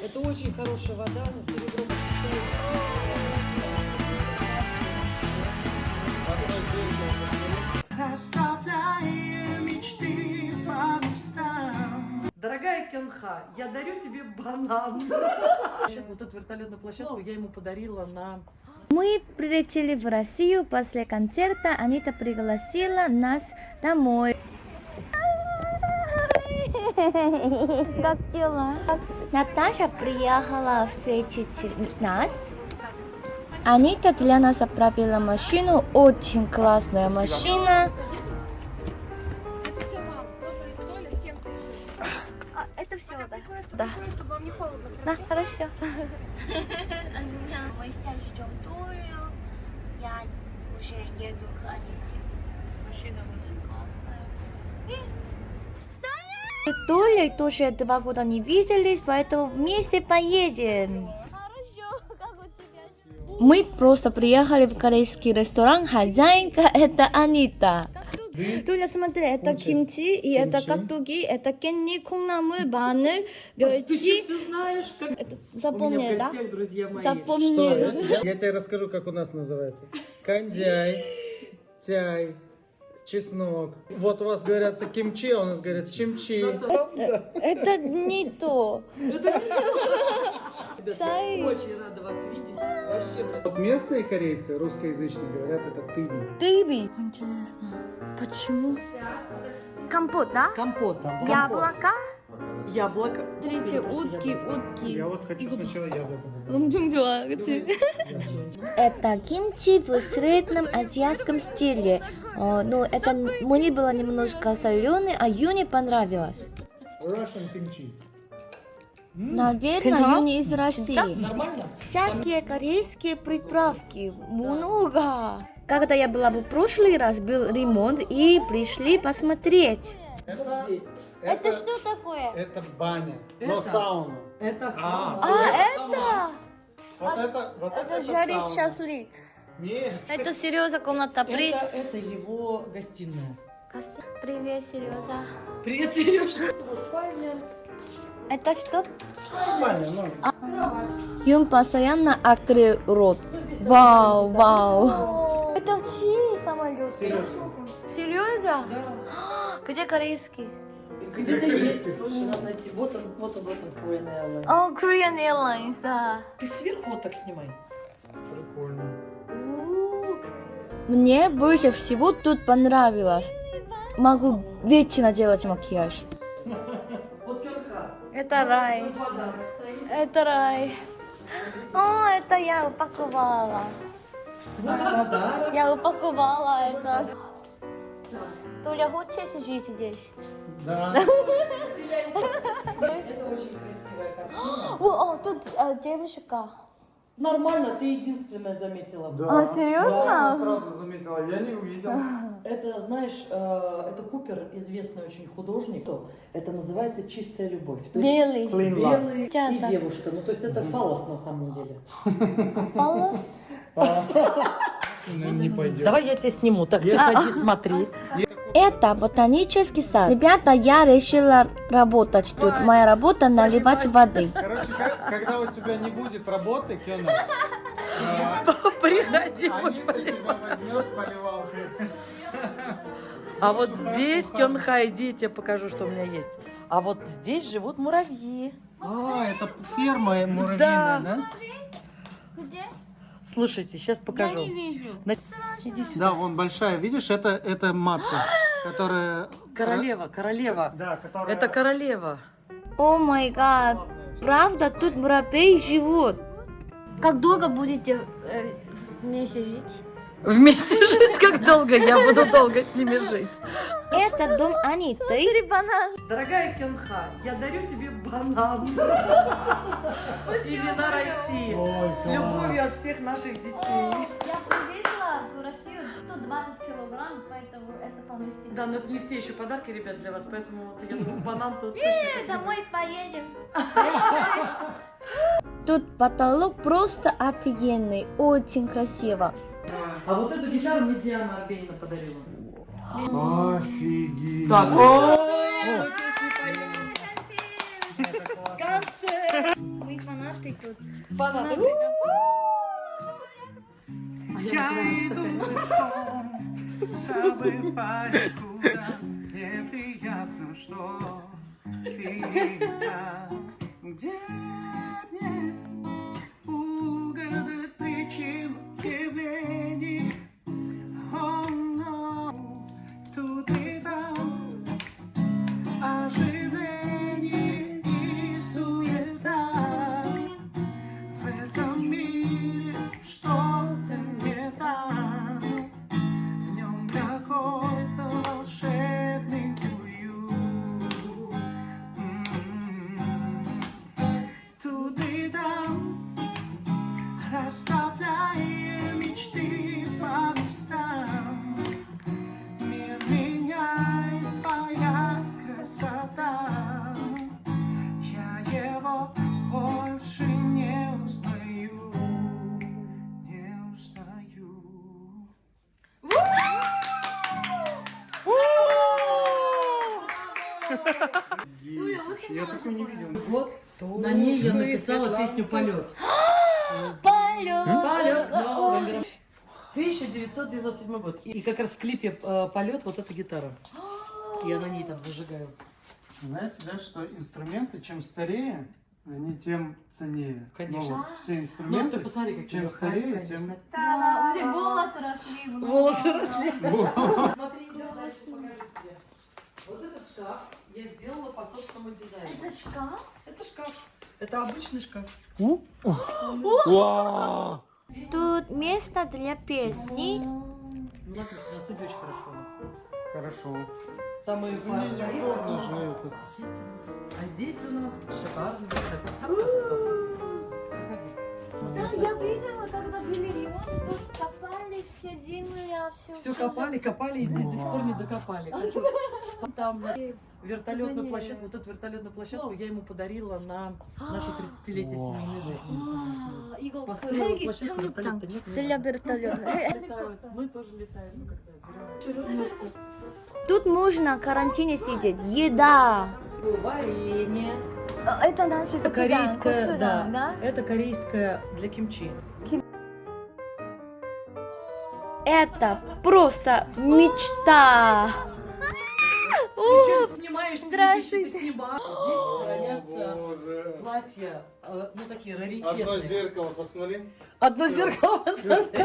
Это очень хорошая вода, на серебро очищает. Оставляем мечты по местам. Дорогая Кенха, я дарю тебе банан. Вот эту вертолетную площадку я ему подарила на... Мы прилетели в Россию после концерта. Анита пригласила нас домой. Как дела? Наташа приехала встретить нас. Анита для нас оправила машину. Очень классная машина. А, это все, да? Да. чтобы вам не холодно. Да, хорошо. Мы сейчас ждем Толю. Я уже еду к Аните. Машина очень классная. С Толей тоже два года не виделись, поэтому вместе поедем. Мы просто приехали в корейский ресторан. Хозяйка это Анита. Туля, смотри, это кимчи, и это кактуги, это кенни, кунамы, банер, бёйчи. Ты знаешь, как... Запомнили, да? друзья мои. Запомнили. Я тебе расскажу, как у нас называется. Кандяй, чай чеснок. Вот у вас говорят кимчи, а у нас говорят чимчи. Это не то. Очень рада вас видеть. Вообще, Вот местные корейцы, русскоязычные, говорят это тыби. Тыби. Интересно, почему? Компот, да? Компота. Яблоко Яблоко. Смотрите, Или просто утки, яблоко. утки. вот хочу сначала яблоко. 엄청 좋아, 그치? Это кимчи в среднем азиатском стиле. Э, Ну, это мне было немножко соленый, а Юне понравилось. Russian kimchi. Наверное, Юне из России. Нормально? Всякие корейские приправки. Много. Когда я была в прошлый раз, был ремонт, и пришли посмотреть. Это, Это что такое? Это баня, но Это? сауна. Это А, А, это? Вот это, вот это, Это жарить сауна. шашлык. Нет. Это Сережа комната. При... Это, это его гостиная. Привет, Сережа. Привет, Сережа. Это что? Нормально, А. нормально. Юн постоянно открыл рот. Вау, вау. Это чьи самолеты? Серьезно? Да. Где корейский? Где-то есть. Слушай, надо найти. Вот он, вот он, вот он, Korean Airlines. О, Korean Airlines, да. Ты сверху вот так снимай. Прикольно. Мне больше всего тут понравилось. Могу вечно делать макияж. Это рай. Это рай. О, это я упаковала. Я упаковала это. Толя, хочешь жить здесь? Да. Это очень красивая картина. О, о, тут э, девушка. Нормально, ты единственная заметила. Да. А, серьезно? Да, я сразу заметила, я не увидел. Это, знаешь, э, это Купер, известный очень художник. То Это называется чистая любовь. То есть Белый. Love. белый и Чата. девушка. Ну, то есть это фалос на самом деле. Палас. Не пойдет. Давай я тебя сниму. Так, ты ходи, смотри. Это ботанический сад. Ребята, я решила работать тут. Моя работа наливать воды. Короче, как- когда у тебя не будет работы, Кена, Приходи. Тебя возьмет поливалкой. А вот здесь, Кёнха, иди, я тебе покажу, что у меня есть. А вот здесь живут муравьи. А, это ферма муравьиная, Да. Где? Слушайте, сейчас покажу. вижу. На- Иди сюда. Да, вон большая, видишь, это, это матка, которая... Королева, королева. Да, которая... Это королева. О май гад. Правда, тут муравьи живут. Как долго будете э, вместе жить? Вместе жить как долго? Я буду долго с ними жить. Это дом Аниты. банан. Дорогая Кенха, я дарю тебе банан. Имена России. Ой, С любовью от всех наших детей. Россию 120 килограмм, поэтому это поместится. Да, но это не все еще подарки, ребят, для вас, поэтому вот я думаю, банан тут точно домой поедем. Тут потолок просто офигенный, очень красиво. А вот эту гитару мне Диана Арбенина подарила. Офигеть. Так, мы. Концерт. Фанатик тут. Фанаты. Я иду пешком, забывая, куда неприятно, что ты там, больше не узнаю, не узнаю. Я такой не видел. Вот на ней я написала песню «Полет». Полет. Полет новым миром. 1997 год. И как раз в клипе э, «Полет» вот эта гитара. Я на ней там зажигаю. Знаете, да, что инструменты, чем старее, они тем ценнее. Конечно. Ну, вот все Ну, инструменты, ты посмотри, как чем старее, тем... Да, тебя волосы росли. Волосы росли. Смотри, идем дальше, покажите. Вот этот шкаф я сделала по собственному дизайну. Это шкаф? Это шкаф. Это обычный шкаф. Тут место для песни. Ну, смотрите, на очень хорошо у нас. Хорошо. Там и. А здесь у нас шикарный такой ну, там я видела, когда были ремонт, копали все зимы, я все... Все копали, копали и здесь до сих пор не докопали. Там вертолетную площадку, вот эту вертолетную площадку я ему подарила на наше 30-летие семейной жизни. А, Построила площадку, вертолета нет. Для вертолета. Мы тоже летаем, ну, Тут можно в карантине сидеть. Еда! Варенье. Это наше Это корейское, да. Это корейское для кимчи. Это просто мечта. Ты что снимаешь? Пиши, ты снимаешь. Здесь хранятся платья, э, ну такие Одно раритетные. зеркало, посмотри. Одно зеркало, посмотри.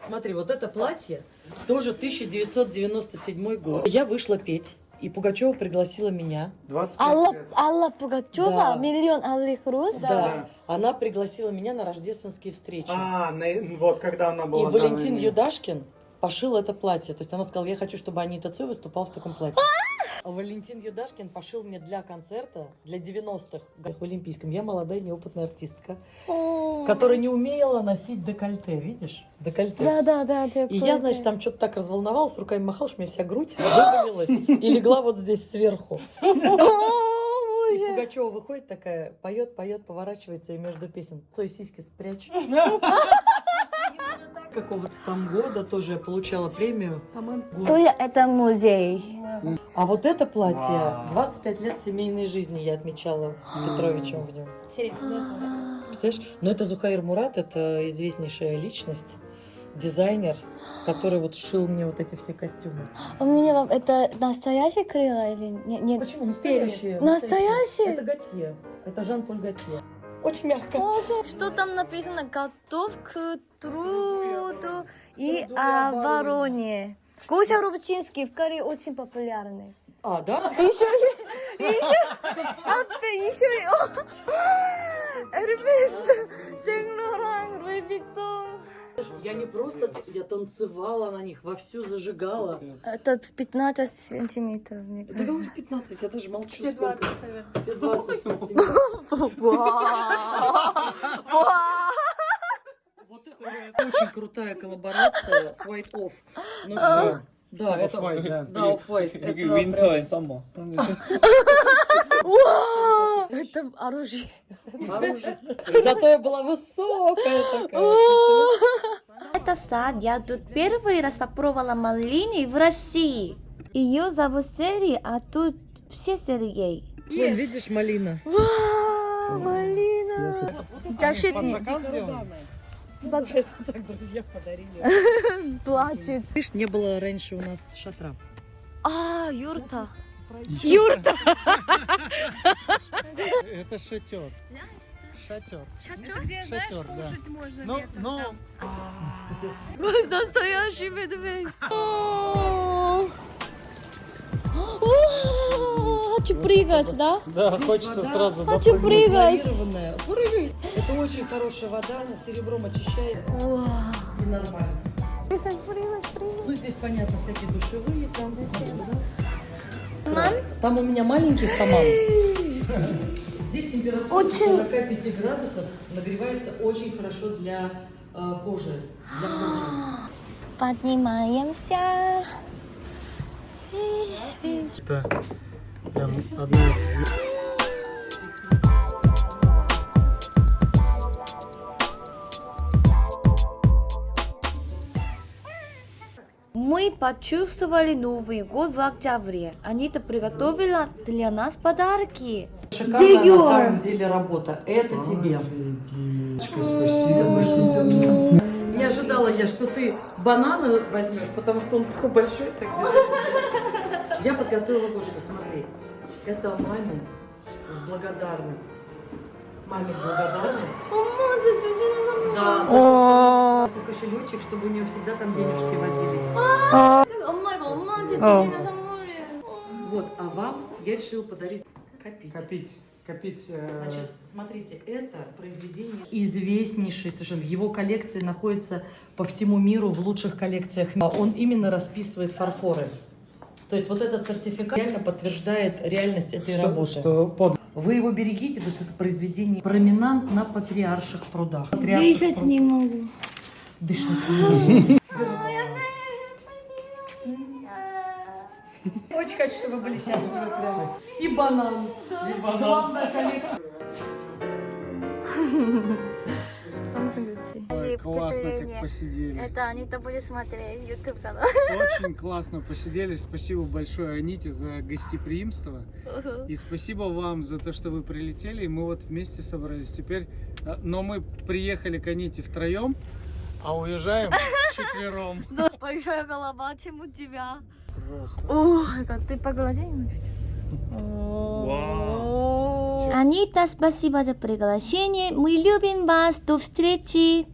Смотри, вот это платье тоже 1997 год. Я вышла петь, и Пугачева пригласила меня. 25 Алла, лет. Алла Пугачева, Да. миллион алых роз. Да. Она пригласила меня на рождественские встречи. А, на- вот когда она и была. да, Валентин на- Юдашкин пошил это платье. То есть она сказала, я хочу, чтобы Анита Цой выступала в таком платье. А Валентин Юдашкин пошил мне для концерта, для 90-х в Олимпийском. Я молодая неопытная артистка, которая не умела носить декольте, видишь? Декольте. Да, да, да. ты И я, значит, там что-то так разволновалась, руками махала, что у меня вся грудь вывалилась и легла вот здесь сверху. И. Пугачева выходит такая, поет, поет, поворачивается и между песен. Цой сиськи спрячь. Какого-то там года тоже я получала премию. Толя, это музей. А вот это платье, Вау. 25 лет семейной жизни я отмечала с Петровичем в нем. Представляешь? Но это Зухаир Мурат, это известнейшая личность, дизайнер, который вот шил мне вот эти все костюмы. У меня вам это настоящее крыло или не- нет? Почему? Настоящие. Настоящие? Это Готье. Это Жан-Поль Готье. Очень мягко. Что там написано? Готов к труду и обороне. Гоша Рубчинский в Корее очень популярный. А, да? Еще и еще 앞에 еще и Эрмес, Сен-Лоран, Луи Виттон. Я не просто, я танцевала на них, вовсю зажигала. Это 15 сантиметров, мне Это кажется. говорит 15, я даже молчу. Все 20, Все 20 сантиметров. Вот это очень крутая коллаборация с White Off. Ну все. Да, это да. Да, Off-White. Это Winter прям and Это оружие. оружие. Зато я была высокая такая. Это сад. Я тут первый раз попробовала малины в России. Ее зовут Сери, а тут все Сергей. Вон, видишь, малина. Вау! Малина. Защитник. Так друзья подарили. Плачет. Видишь, не было раньше у нас шатра. А, юрта. Юрта! Это шатер. Шатер. Шатер, да. Ну, ну, Настоящий медведь. Хочу прыгать, да? да, хочется сразу Хочу прыгать. Прыгай. Это очень хорошая вода, она серебром очищает нормально. Прыгать, прыгать, прыгать. Ну, здесь, понятно, всякие душевые там. да. Мам? Там у меня маленький хамам. Здесь температура Очень- 45 градусов нагревается очень хорошо для э, кожи. Для кожи. Поднимаемся. это прям одна из... Мы почувствовали Новый год в октябре. Анита приготовила для нас подарки. Шикарная Диор. на самом деле работа. Это тебе. Спасибо. Не ожидала я, что ты бананы возьмешь, потому что он такой большой. Так. Я подготовила вот что, смотри. Это маме благодарность. Маме благодарность. Мама, ты Да, за то, что такой кошелечек, чтобы у нее всегда там денежки водились. 엄마가 엄마한테 주시는 선물이에요. Вот, а вам я решила подарить копить. Копить, копить... э, Значит, смотрите, это произведение известнейшее совершенно. В его коллекции находится по всему миру в лучших коллекциях. А Он именно расписывает фарфоры. То есть вот этот сертификат реально подтверждает реальность этой что, работы. что под... Вы его берегите, потому что это произведение променант на патриарших прудах. Патриарших Дышать пруд- не могу. Дышать не очень хочу, чтобы вы были счастливы прямо. И банан. И банан. Главная коллекция. Классно, как посидели. Это Анита будет смотреть YouTube канал. Очень классно посидели. Спасибо большое Аните за гостеприимство. И спасибо вам за то, что вы прилетели. И мы вот вместе собрались. Теперь, а, но мы приехали к Аните втроем, а уезжаем четвером. Большая голова, чем у тебя. Просто. О, это ты поглози. Анита, спасибо за приглашение. Мы любим вас. До встречи.